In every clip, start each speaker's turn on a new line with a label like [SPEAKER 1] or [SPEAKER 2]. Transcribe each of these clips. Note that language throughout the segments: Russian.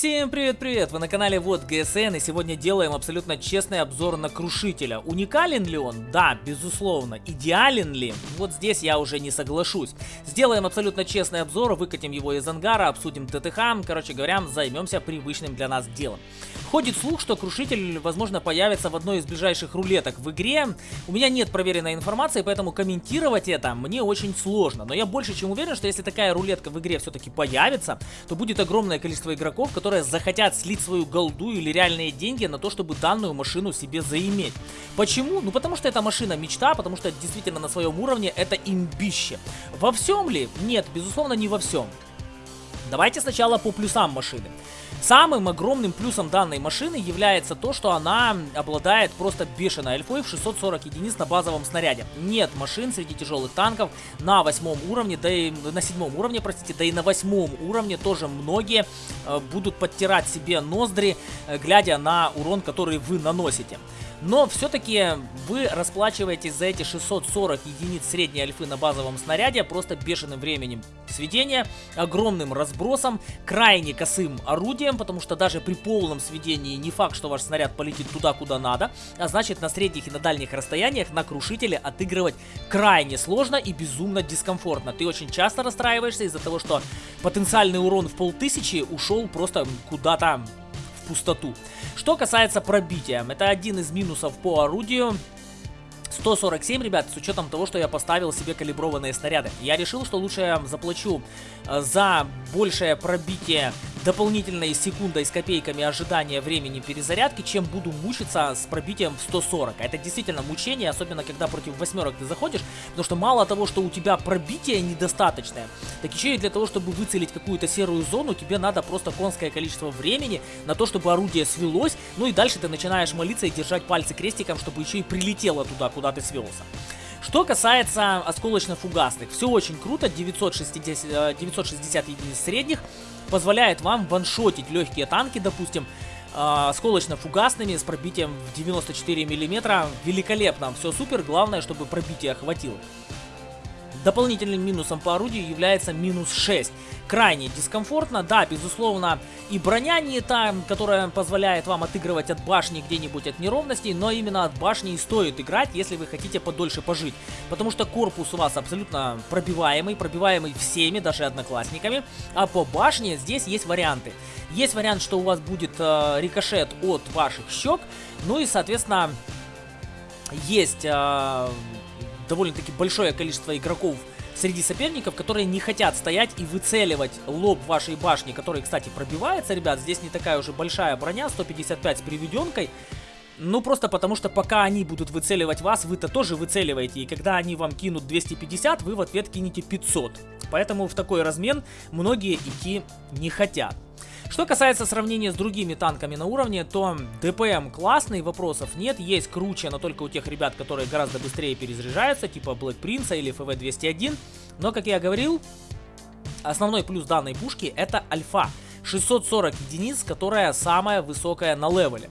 [SPEAKER 1] Всем привет-привет! Вы на канале Вот ГСН и сегодня делаем абсолютно честный обзор на Крушителя. Уникален ли он? Да, безусловно. Идеален ли? Вот здесь я уже не соглашусь. Сделаем абсолютно честный обзор, выкатим его из ангара, обсудим ТТХ, короче говоря, займемся привычным для нас делом. Ходит слух, что Крушитель, возможно, появится в одной из ближайших рулеток в игре. У меня нет проверенной информации, поэтому комментировать это мне очень сложно. Но я больше чем уверен, что если такая рулетка в игре все-таки появится, то будет огромное количество игроков, которые захотят слить свою голду или реальные деньги на то, чтобы данную машину себе заиметь. Почему? Ну потому что эта машина мечта, потому что действительно на своем уровне это имбище. Во всем ли? Нет, безусловно не во всем. Давайте сначала по плюсам машины. Самым огромным плюсом данной машины является то, что она обладает просто бешеной альфой в 640 единиц на базовом снаряде. Нет машин среди тяжелых танков на восьмом уровне, да и на седьмом уровне, простите, да и на восьмом уровне тоже многие э, будут подтирать себе ноздри, э, глядя на урон, который вы наносите. Но все-таки вы расплачиваетесь за эти 640 единиц средней альфы на базовом снаряде просто бешеным временем сведения, огромным разбросом, крайне косым орудием, потому что даже при полном сведении не факт, что ваш снаряд полетит туда, куда надо, а значит на средних и на дальних расстояниях на крушителе отыгрывать крайне сложно и безумно дискомфортно. Ты очень часто расстраиваешься из-за того, что потенциальный урон в полтысячи ушел просто куда-то пустоту. Что касается пробития, это один из минусов по орудию. 147, ребят, с учетом того, что я поставил себе калиброванные снаряды. Я решил, что лучше заплачу э, за большее пробитие дополнительной секундой с копейками ожидания времени перезарядки, чем буду мучиться с пробитием в 140. Это действительно мучение, особенно когда против восьмерок ты заходишь, потому что мало того, что у тебя пробитие недостаточное, так еще и для того, чтобы выцелить какую-то серую зону, тебе надо просто конское количество времени на то, чтобы орудие свелось, ну и дальше ты начинаешь молиться и держать пальцы крестиком, чтобы еще и прилетело туда, куда ты свелся. Что касается осколочно-фугасных, все очень круто, 960, 960 э, единиц средних, позволяет вам ваншотить легкие танки, допустим, э, осколочно-фугасными с пробитием в 94 миллиметра. Великолепно, все супер, главное, чтобы пробитие хватило. Дополнительным минусом по орудию является минус 6. Крайне дискомфортно, да, безусловно, и броня не та, которая позволяет вам отыгрывать от башни где-нибудь от неровностей, но именно от башни и стоит играть, если вы хотите подольше пожить. Потому что корпус у вас абсолютно пробиваемый, пробиваемый всеми, даже одноклассниками, а по башне здесь есть варианты. Есть вариант, что у вас будет э, рикошет от ваших щек, ну и, соответственно, есть... Э, довольно-таки большое количество игроков среди соперников, которые не хотят стоять и выцеливать лоб вашей башни, который, кстати, пробивается, ребят. Здесь не такая уже большая броня, 155 с приведенкой. Ну, просто потому что пока они будут выцеливать вас, вы-то тоже выцеливаете. И когда они вам кинут 250, вы в ответ кинете 500. Поэтому в такой размен многие идти не хотят. Что касается сравнения с другими танками на уровне, то ДПМ классный, вопросов нет. Есть круче, но только у тех ребят, которые гораздо быстрее перезаряжаются, типа Black Prince или FV201. Но, как я говорил, основной плюс данной пушки это альфа. 640 единиц, которая самая высокая на левеле.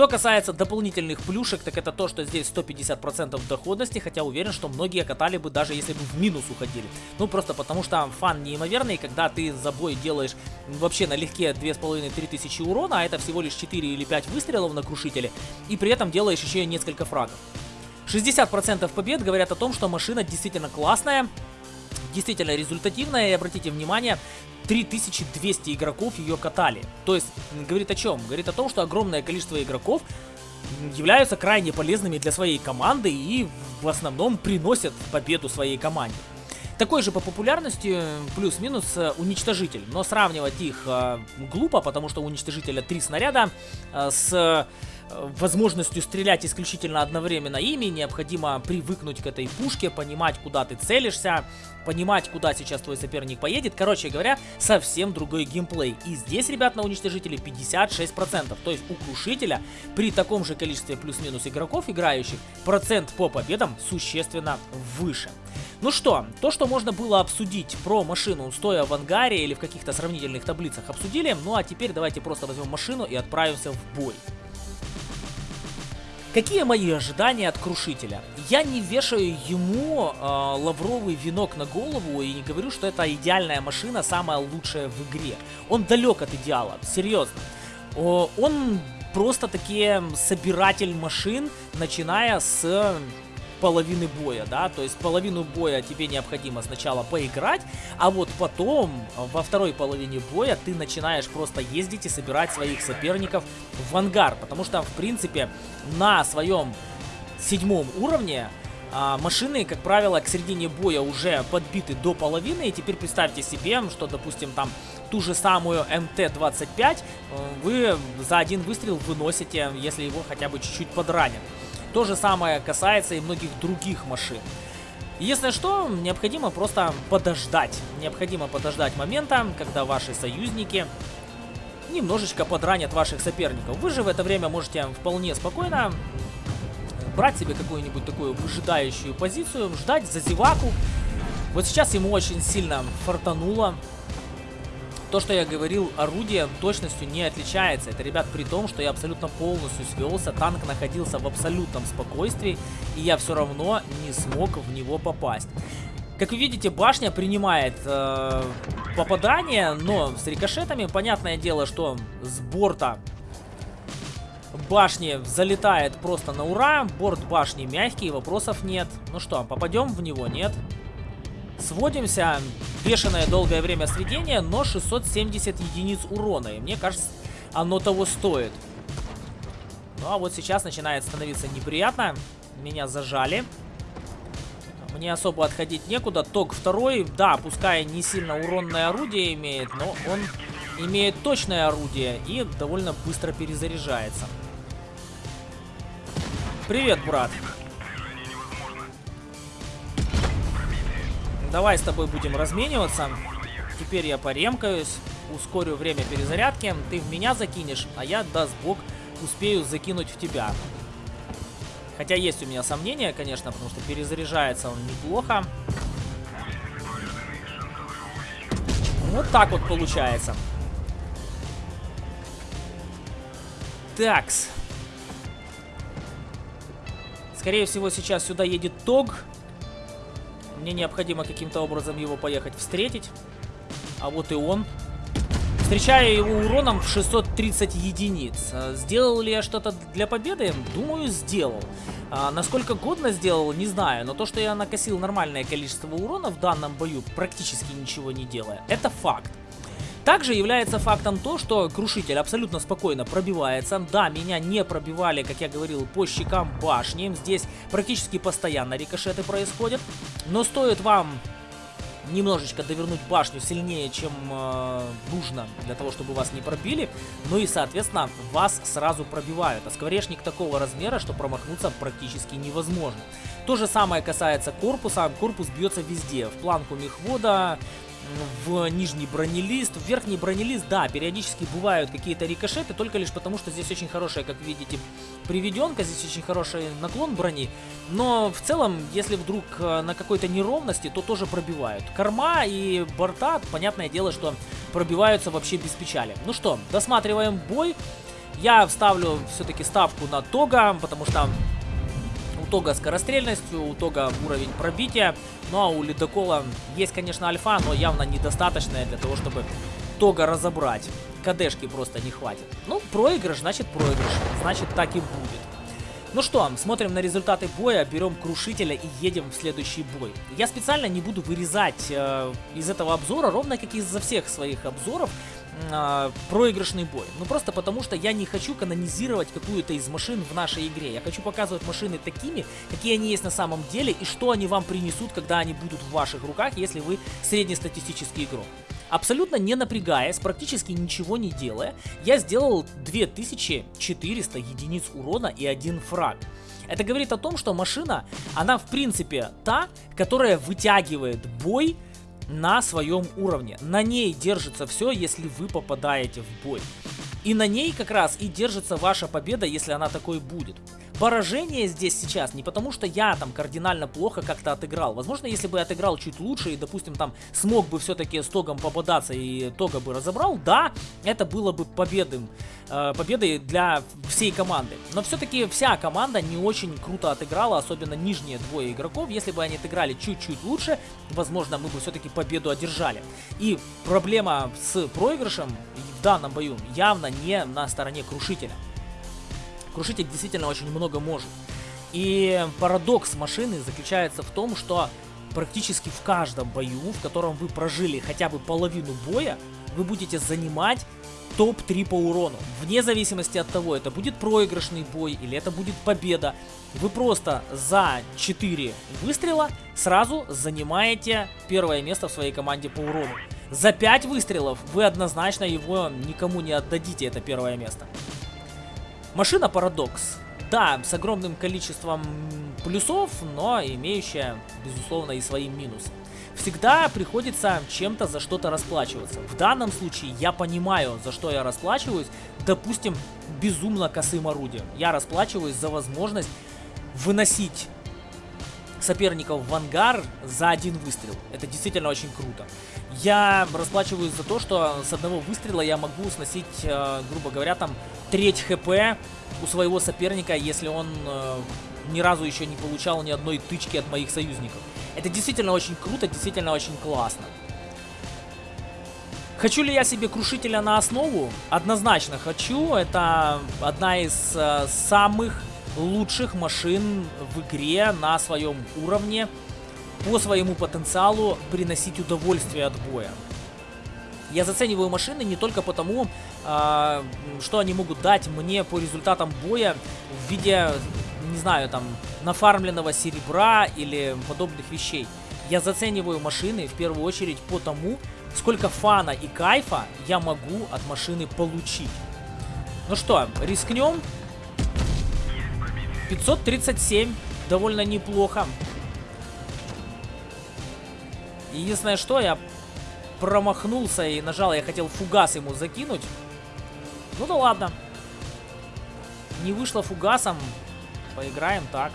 [SPEAKER 1] Что касается дополнительных плюшек, так это то, что здесь 150% доходности, хотя уверен, что многие катали бы даже если бы в минус уходили. Ну, просто потому что фан неимоверный, когда ты за бой делаешь вообще налегке 2500-3000 тысячи урона, а это всего лишь 4 или 5 выстрелов на крушителе, и при этом делаешь еще и несколько фрагов. 60% побед говорят о том, что машина действительно классная, действительно результативная, и обратите внимание, 3200 игроков ее катали. То есть, говорит о чем? Говорит о том, что огромное количество игроков являются крайне полезными для своей команды и в основном приносят победу своей команде. Такой же по популярности плюс-минус э, уничтожитель, но сравнивать их э, глупо, потому что у уничтожителя три снаряда э, с возможностью стрелять исключительно одновременно ими, необходимо привыкнуть к этой пушке, понимать, куда ты целишься, понимать, куда сейчас твой соперник поедет. Короче говоря, совсем другой геймплей. И здесь, ребят, на уничтожителе 56%. То есть у крушителя при таком же количестве плюс-минус игроков играющих, процент по победам существенно выше. Ну что, то, что можно было обсудить про машину, стоя в ангаре или в каких-то сравнительных таблицах, обсудили. Ну а теперь давайте просто возьмем машину и отправимся в бой. Какие мои ожидания от Крушителя? Я не вешаю ему э, лавровый венок на голову и не говорю, что это идеальная машина, самая лучшая в игре. Он далек от идеала, серьезно. О, он просто такие собиратель машин, начиная с половины боя, да, то есть половину боя тебе необходимо сначала поиграть, а вот потом, во второй половине боя, ты начинаешь просто ездить и собирать своих соперников в ангар, потому что, в принципе, на своем седьмом уровне а, машины, как правило, к середине боя уже подбиты до половины. И теперь представьте себе, что, допустим, там ту же самую МТ-25 э, вы за один выстрел выносите, если его хотя бы чуть-чуть подранят. То же самое касается и многих других машин. Если что, необходимо просто подождать. Необходимо подождать момента, когда ваши союзники немножечко подранят ваших соперников. Вы же в это время можете вполне спокойно брать себе какую-нибудь такую выжидающую позицию, ждать за зеваку. Вот сейчас ему очень сильно фартануло. То, что я говорил, орудие точностью не отличается. Это, ребят, при том, что я абсолютно полностью свелся, танк находился в абсолютном спокойствии, и я все равно не смог в него попасть. Как вы видите, башня принимает э, попадание, но с рикошетами. Понятное дело, что с борта башни залетает просто на ура. Борт башни мягкий, вопросов нет. Ну что, попадем в него? Нет. Сводимся. Бешеное долгое время сведения, но 670 единиц урона. И мне кажется, оно того стоит. Ну а вот сейчас начинает становиться неприятно. Меня зажали. Мне особо отходить некуда. Ток второй, да, пускай не сильно уронное орудие имеет, но он имеет точное орудие и довольно быстро перезаряжается. Привет, брат. Давай с тобой будем размениваться. Теперь я поремкаюсь, ускорю время перезарядки. Ты в меня закинешь, а я, даст бог, успею закинуть в тебя. Хотя есть у меня сомнения, конечно, потому что перезаряжается он неплохо. Вот так вот получается. Такс. Скорее всего, сейчас сюда едет Тог. Мне необходимо каким-то образом его поехать встретить. А вот и он. Встречаю его уроном в 630 единиц. А, сделал ли я что-то для победы? Думаю, сделал. А, насколько годно сделал, не знаю. Но то, что я накосил нормальное количество урона в данном бою, практически ничего не делая, это факт. Также является фактом то, что Крушитель абсолютно спокойно пробивается. Да, меня не пробивали, как я говорил, по щекам башни. Здесь практически постоянно рикошеты происходят. Но стоит вам немножечко довернуть башню сильнее, чем э, нужно для того, чтобы вас не пробили. Ну и, соответственно, вас сразу пробивают. А скворечник такого размера, что промахнуться практически невозможно. То же самое касается корпуса. Корпус бьется везде. В планку мехвода, в нижний бронелист. В верхний бронелист, да, периодически бывают какие-то рикошеты, только лишь потому, что здесь очень хорошая, как видите, приведенка, здесь очень хороший наклон брони. Но в целом, если вдруг э, на какой-то неровности, то тоже пробивают. Корма и борта, понятное дело, что пробиваются вообще без печали. Ну что, досматриваем бой. Я вставлю все-таки ставку на Тога, потому что Тога скорострельностью, у Тога уровень пробития. Ну а у Ледокола есть, конечно, альфа, но явно недостаточная для того, чтобы Тога разобрать. КДшки просто не хватит. Ну, проигрыш, значит проигрыш. Значит так и будет. Ну что, смотрим на результаты боя, берем крушителя и едем в следующий бой. Я специально не буду вырезать э, из этого обзора, ровно как и из-за всех своих обзоров, э, проигрышный бой. Ну просто потому, что я не хочу канонизировать какую-то из машин в нашей игре. Я хочу показывать машины такими, какие они есть на самом деле, и что они вам принесут, когда они будут в ваших руках, если вы среднестатистический игрок. Абсолютно не напрягаясь, практически ничего не делая, я сделал 2400 единиц урона и один фраг. Это говорит о том, что машина, она в принципе та, которая вытягивает бой на своем уровне. На ней держится все, если вы попадаете в бой. И на ней как раз и держится ваша победа, если она такой будет. Поражение здесь сейчас не потому, что я там кардинально плохо как-то отыграл. Возможно, если бы я отыграл чуть лучше и, допустим, там смог бы все-таки с Тогом попадаться и Тога бы разобрал, да, это было бы победным, э, победой для всей команды. Но все-таки вся команда не очень круто отыграла, особенно нижние двое игроков. Если бы они отыграли чуть-чуть лучше, возможно, мы бы все-таки победу одержали. И проблема с проигрышем в данном бою явно не на стороне Крушителя. Крушитель действительно очень много может. И парадокс машины заключается в том, что практически в каждом бою, в котором вы прожили хотя бы половину боя, вы будете занимать топ-3 по урону. Вне зависимости от того, это будет проигрышный бой или это будет победа, вы просто за 4 выстрела сразу занимаете первое место в своей команде по урону. За 5 выстрелов вы однозначно его никому не отдадите, это первое место. Машина Парадокс. Да, с огромным количеством плюсов, но имеющая, безусловно, и свои минусы. Всегда приходится чем-то за что-то расплачиваться. В данном случае я понимаю, за что я расплачиваюсь. Допустим, безумно косым орудием. Я расплачиваюсь за возможность выносить соперников в ангар за один выстрел. Это действительно очень круто. Я расплачиваюсь за то, что с одного выстрела я могу сносить, э, грубо говоря, там треть хп у своего соперника, если он э, ни разу еще не получал ни одной тычки от моих союзников. Это действительно очень круто, действительно очень классно. Хочу ли я себе крушителя на основу? Однозначно хочу. Это одна из э, самых лучших машин в игре на своем уровне по своему потенциалу приносить удовольствие от боя. Я зацениваю машины не только потому, э, что они могут дать мне по результатам боя в виде, не знаю, там, нафармленного серебра или подобных вещей. Я зацениваю машины в первую очередь по тому, сколько фана и кайфа я могу от машины получить. Ну что, рискнем? 537, довольно неплохо. Единственное, что я промахнулся и нажал, я хотел фугас ему закинуть. Ну да ладно. Не вышло фугасом. Поиграем так.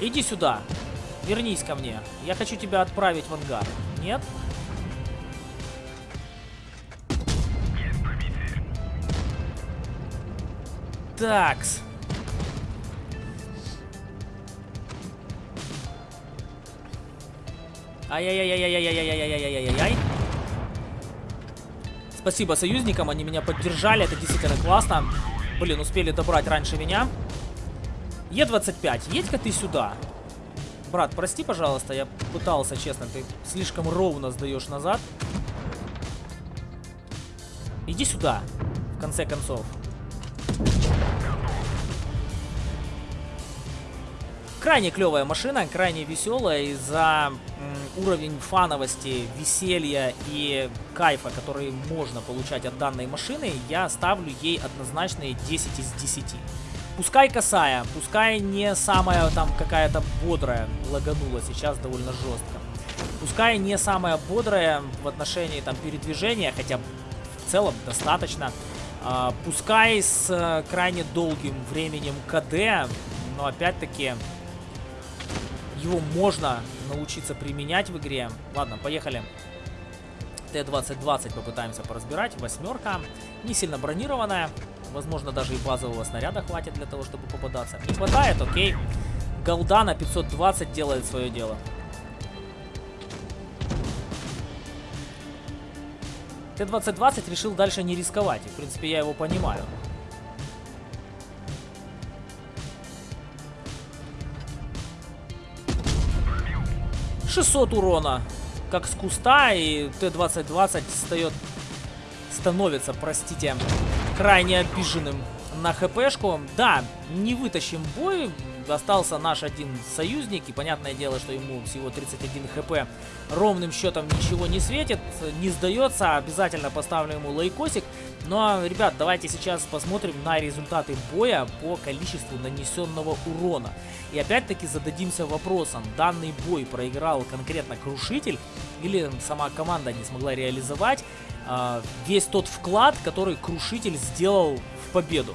[SPEAKER 1] Иди сюда. Вернись ко мне. Я хочу тебя отправить в ангар. Нет? Такс. Ай-яй-яй-яй-яй-яй-яй-яй-яй-яй-яй. Спасибо союзникам, они меня поддержали, это действительно классно. Блин, успели добрать раньше меня. Е25, едь-ка ты сюда. Брат, прости, пожалуйста, я пытался, честно, ты слишком ровно сдаешь назад. Иди сюда, в конце концов. Крайне клевая машина, крайне веселая, и за уровень фановости, веселья и кайфа, который можно получать от данной машины, я ставлю ей однозначные 10 из 10. Пускай косая, пускай не самая там какая-то бодрая, лаганула сейчас довольно жестко. Пускай не самая бодрая в отношении там передвижения, хотя в целом достаточно. А, пускай с э, крайне долгим временем КД, но опять-таки его можно научиться применять в игре. Ладно, поехали. Т-2020 попытаемся поразбирать. Восьмерка. Не сильно бронированная. Возможно, даже и базового снаряда хватит для того, чтобы попадаться. Не хватает, окей. Голдана 520 делает свое дело. Т-2020 решил дальше не рисковать. И, в принципе, я его понимаю. 600 урона, как с куста, и Т-2020 встает, становится, простите, крайне обиженным на хпшку. Да, не вытащим бой, остался наш один союзник, и понятное дело, что ему всего 31 хп ровным счетом ничего не светит, не сдается, обязательно поставлю ему лайкосик. Ну а, ребят, давайте сейчас посмотрим на результаты боя по количеству нанесенного урона. И опять-таки зададимся вопросом, данный бой проиграл конкретно Крушитель или сама команда не смогла реализовать э, весь тот вклад, который Крушитель сделал в победу.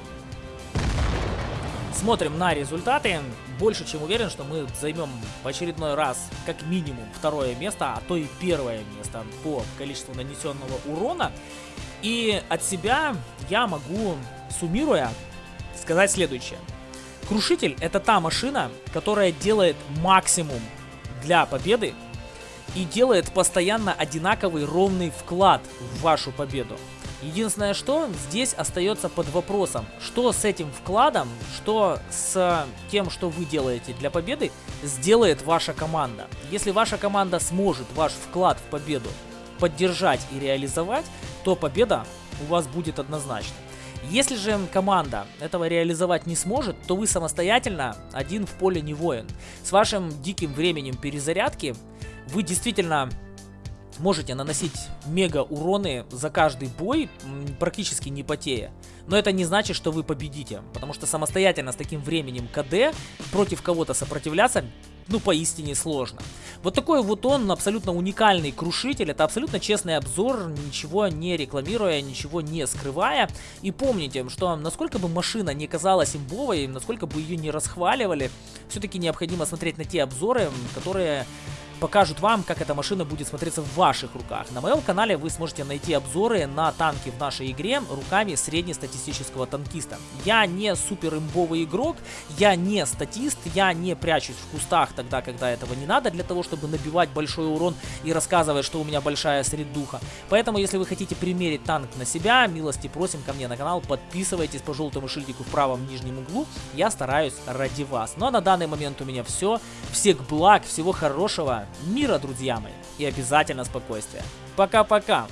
[SPEAKER 1] Смотрим на результаты. Больше чем уверен, что мы займем в очередной раз как минимум второе место, а то и первое место по количеству нанесенного урона. И от себя я могу, суммируя, сказать следующее. Крушитель это та машина, которая делает максимум для победы и делает постоянно одинаковый ровный вклад в вашу победу. Единственное, что здесь остается под вопросом, что с этим вкладом, что с тем, что вы делаете для победы, сделает ваша команда. Если ваша команда сможет ваш вклад в победу поддержать и реализовать, то победа у вас будет однозначно. Если же команда этого реализовать не сможет, то вы самостоятельно один в поле не воин. С вашим диким временем перезарядки вы действительно можете наносить мега уроны за каждый бой, практически не потея. Но это не значит, что вы победите, потому что самостоятельно с таким временем КД против кого-то сопротивляться ну, поистине сложно. Вот такой вот он, абсолютно уникальный крушитель, это абсолютно честный обзор, ничего не рекламируя, ничего не скрывая. И помните, что насколько бы машина не казалась имбовой, насколько бы ее не расхваливали, все-таки необходимо смотреть на те обзоры, которые покажут вам, как эта машина будет смотреться в ваших руках. На моем канале вы сможете найти обзоры на танки в нашей игре руками среднестатистического танкиста. Я не супер имбовый игрок, я не статист, я не прячусь в кустах тогда, когда этого не надо, для того, чтобы набивать большой урон и рассказывать, что у меня большая средуха. Поэтому, если вы хотите примерить танк на себя, милости просим ко мне на канал, подписывайтесь по желтому шильдику в правом нижнем углу, я стараюсь ради вас. Ну а на данный момент у меня все. Всех благ, всего хорошего, мира, друзья мои, и обязательно спокойствия. Пока-пока!